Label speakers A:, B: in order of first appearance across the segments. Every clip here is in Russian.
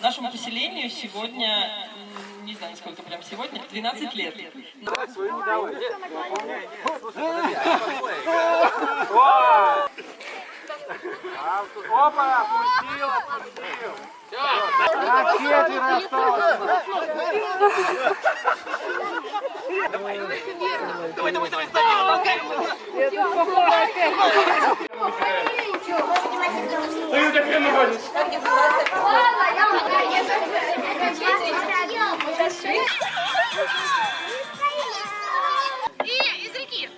A: нашему поселению сегодня, не знаю, сколько прям сегодня, 12 лет.
B: Опа, опустил, опустил. На четверо осталось.
C: И из реки.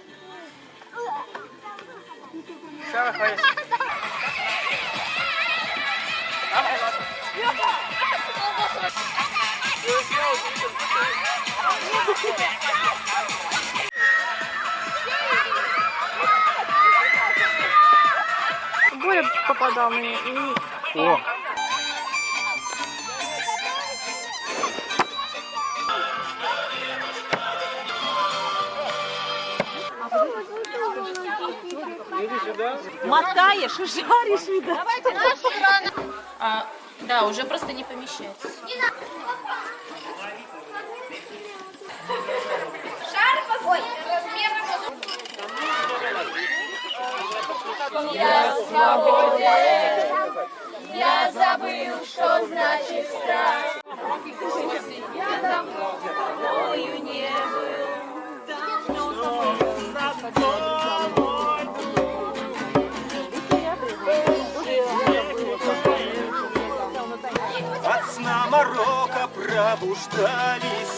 D: Боря попадал мне. и-
B: О,
D: Мотаешь, жаришь, видно.
C: А, да, уже просто не помещается. Шар Ой, Я свободен, я забыл, что значит страх.
B: Марокко пробуждались.